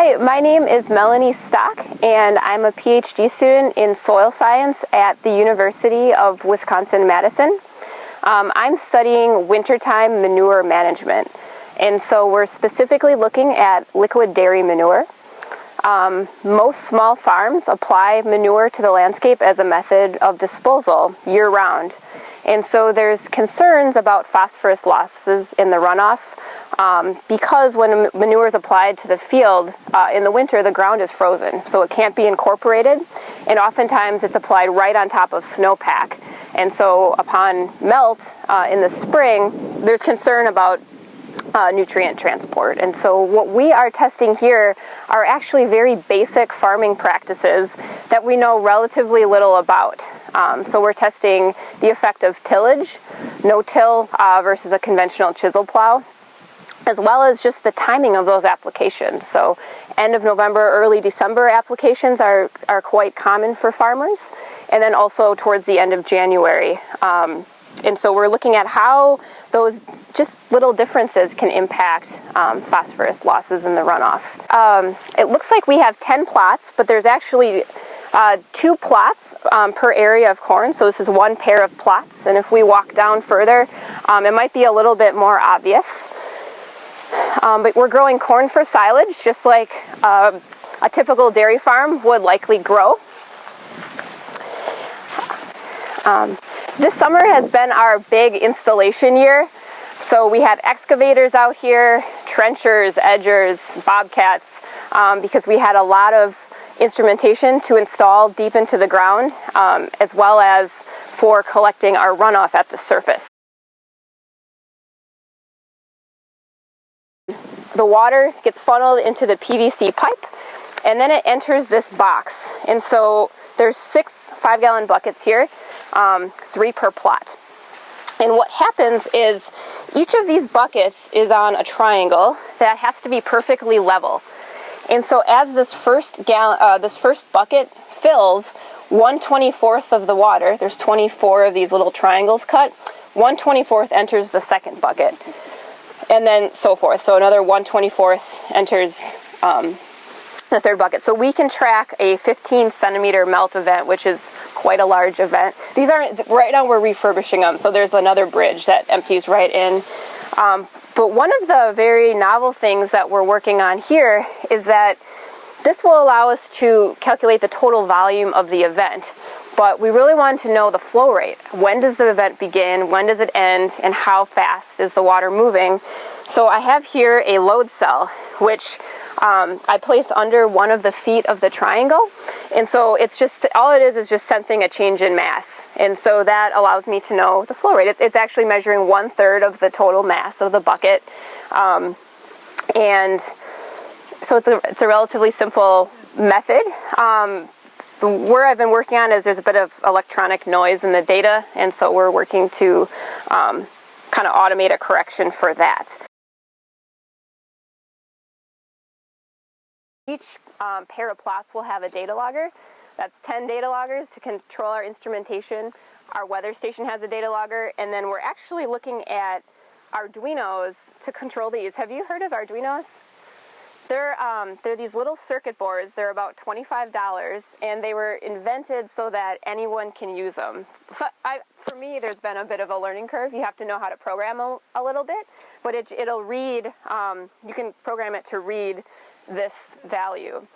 Hi, my name is Melanie Stock, and I'm a PhD student in soil science at the University of Wisconsin-Madison. Um, I'm studying wintertime manure management, and so we're specifically looking at liquid dairy manure. Um, most small farms apply manure to the landscape as a method of disposal year-round, and so there's concerns about phosphorus losses in the runoff um, because when manure is applied to the field uh, in the winter, the ground is frozen, so it can't be incorporated, and oftentimes it's applied right on top of snowpack. And so upon melt uh, in the spring, there's concern about uh, nutrient transport. And so what we are testing here are actually very basic farming practices that we know relatively little about. Um, so we're testing the effect of tillage, no-till uh, versus a conventional chisel plow as well as just the timing of those applications. So end of November, early December applications are, are quite common for farmers, and then also towards the end of January. Um, and so we're looking at how those just little differences can impact um, phosphorus losses in the runoff. Um, it looks like we have 10 plots, but there's actually uh, two plots um, per area of corn, so this is one pair of plots, and if we walk down further, um, it might be a little bit more obvious. Um, but we're growing corn for silage, just like uh, a typical dairy farm would likely grow. Um, this summer has been our big installation year. So we had excavators out here, trenchers, edgers, bobcats, um, because we had a lot of instrumentation to install deep into the ground, um, as well as for collecting our runoff at the surface. the water gets funneled into the PVC pipe and then it enters this box. And so there's six five gallon buckets here, um, three per plot. And what happens is each of these buckets is on a triangle that has to be perfectly level. And so as this first gallon, uh, this first bucket fills, 1 24th of the water, there's 24 of these little triangles cut, 1 24th enters the second bucket and then so forth. So another 124th enters um, the third bucket. So we can track a 15 centimeter melt event, which is quite a large event. These aren't, right now we're refurbishing them, so there's another bridge that empties right in. Um, but one of the very novel things that we're working on here is that this will allow us to calculate the total volume of the event but we really wanted to know the flow rate. When does the event begin? When does it end? And how fast is the water moving? So I have here a load cell, which um, I place under one of the feet of the triangle. And so it's just, all it is is just sensing a change in mass. And so that allows me to know the flow rate. It's, it's actually measuring one third of the total mass of the bucket. Um, and so it's a, it's a relatively simple method. Um, the, where I've been working on is there's a bit of electronic noise in the data, and so we're working to um, kind of automate a correction for that. Each um, pair of plots will have a data logger. That's 10 data loggers to control our instrumentation. Our weather station has a data logger, and then we're actually looking at Arduinos to control these. Have you heard of Arduinos? They're, um, they're these little circuit boards. They're about $25, and they were invented so that anyone can use them. So I, for me, there's been a bit of a learning curve. You have to know how to program a, a little bit, but it, it'll read, um, you can program it to read this value.